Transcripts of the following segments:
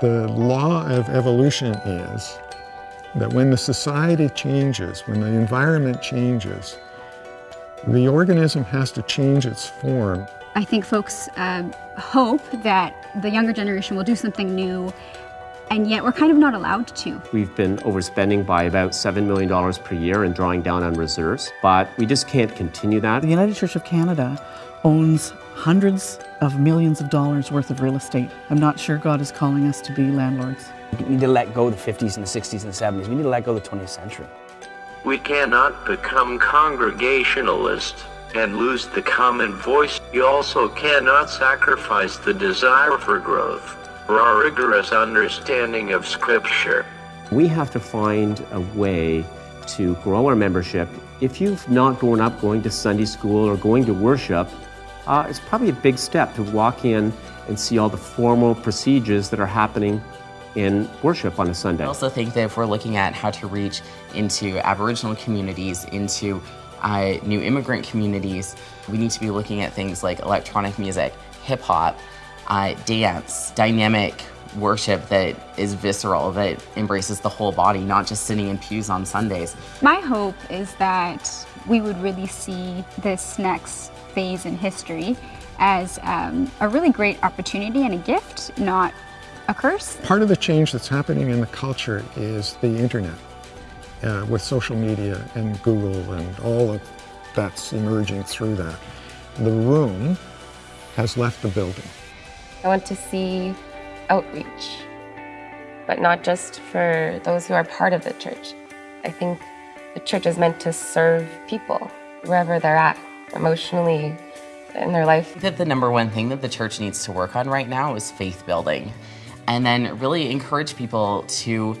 The law of evolution is that when the society changes, when the environment changes, the organism has to change its form. I think folks uh, hope that the younger generation will do something new and yet we're kind of not allowed to. We've been overspending by about $7 million per year and drawing down on reserves, but we just can't continue that. The United Church of Canada owns hundreds of millions of dollars worth of real estate. I'm not sure God is calling us to be landlords. We need to let go of the 50s and the 60s and the 70s. We need to let go of the 20th century. We cannot become congregationalists and lose the common voice. You also cannot sacrifice the desire for growth for our rigorous understanding of Scripture. We have to find a way to grow our membership. If you've not grown up going to Sunday school or going to worship, uh, it's probably a big step to walk in and see all the formal procedures that are happening in worship on a Sunday. I also think that if we're looking at how to reach into Aboriginal communities, into uh, new immigrant communities, we need to be looking at things like electronic music, hip hop, uh, dance, dynamic worship that is visceral, that embraces the whole body, not just sitting in pews on Sundays. My hope is that we would really see this next phase in history as um, a really great opportunity and a gift, not a curse. Part of the change that's happening in the culture is the internet uh, with social media and Google and all of that's emerging through that. The room has left the building. I want to see outreach, but not just for those who are part of the church. I think the church is meant to serve people wherever they're at, emotionally, in their life. That the number one thing that the church needs to work on right now is faith building. And then really encourage people to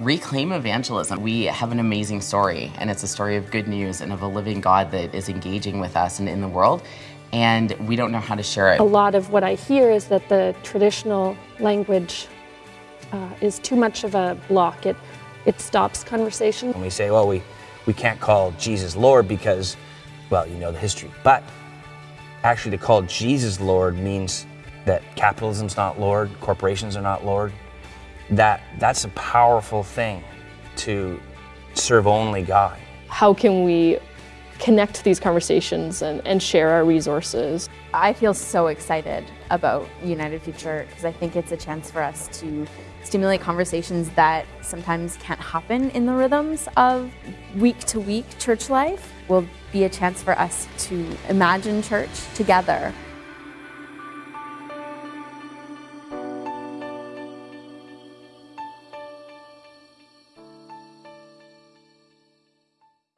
reclaim evangelism. We have an amazing story, and it's a story of good news and of a living God that is engaging with us and in the world and we don't know how to share it. A lot of what I hear is that the traditional language uh, is too much of a block. It, it stops conversation. When we say, well, we, we can't call Jesus Lord because, well, you know the history. But actually, to call Jesus Lord means that capitalism's not Lord, corporations are not Lord. That, that's a powerful thing to serve only God. How can we connect these conversations and, and share our resources. I feel so excited about United Future because I think it's a chance for us to stimulate conversations that sometimes can't happen in the rhythms of week to week church life. Will be a chance for us to imagine church together